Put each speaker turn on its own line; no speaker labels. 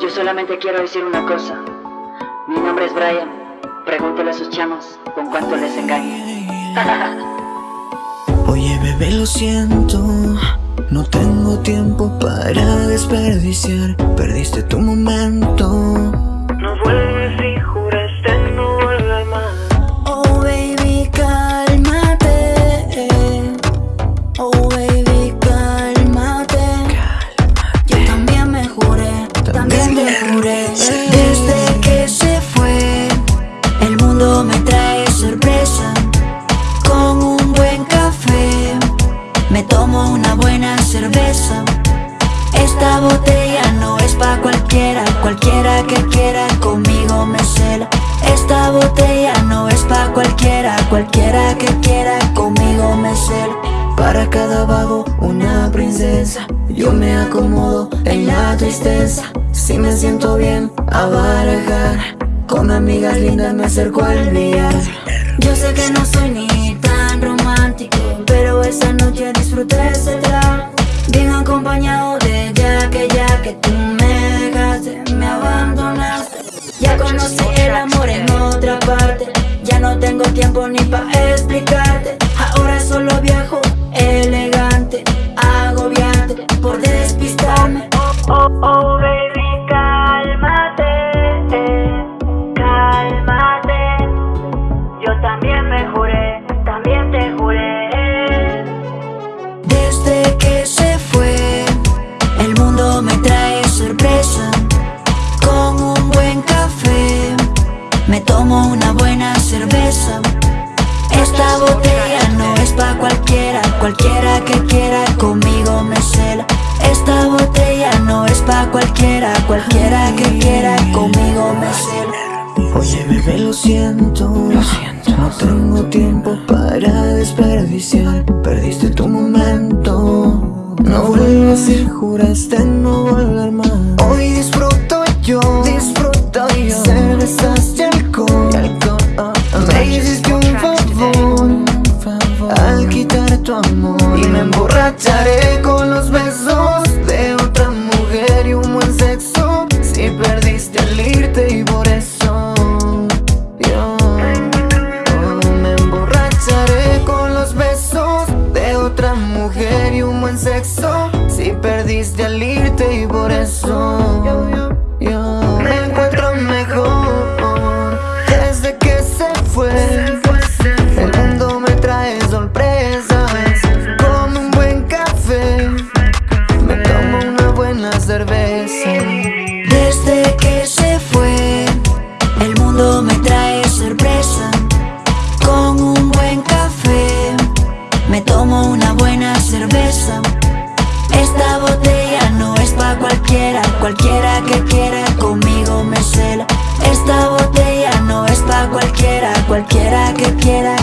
Yo solamente quiero decir una cosa. Mi nombre es Brian. Pregúntale a sus chamos con cuánto les engaña.
Oye bebé lo siento No tengo tiempo para desperdiciar Perdiste tu momento También me juré Desde que se fue. El mundo me trae sorpresa Con un buen café. Me tomo una buena cerveza. Esta botella no es pa' cualquiera Cualquiera que quiera conmigo me cela. Esta botella no es pa' cualquiera Cualquiera que quiera conmigo me cela. Para cada vago una princesa Yo me acomodo en la tristeza Si me siento bien a barajar. Con amigas lindas me acerco al billar Yo sé que no soy ni tan romántico Pero esa noche disfruté ese trago. Bien acompañado de ya que ya que tú me dejaste, me abandonaste. Ya conocí el amor en otra parte. Ya no tengo tiempo ni pa' explicarte
Yo también me juré, también te juré
Desde que se fue, el mundo me trae sorpresa. Con un buen café, me tomo una buena cerveza. Esta botella no es pa' cualquiera, cualquiera que quiera conmigo me cela. Esta botella no es pa' cualquiera, cualquiera que quiera conmigo me cela. Oye bebé lo siento, lo siento, no tengo tiempo para desperdiciar, perdiste tu momento. No vuelvas y juraste no volver más. Hoy disfruto yo, disfruto yo, cervezas y alcohol. Me hiciste un favor al quitar tu amor cualquiera que quiera conmigo me cela. Esta botella no es pa' cualquiera Cualquiera que quiera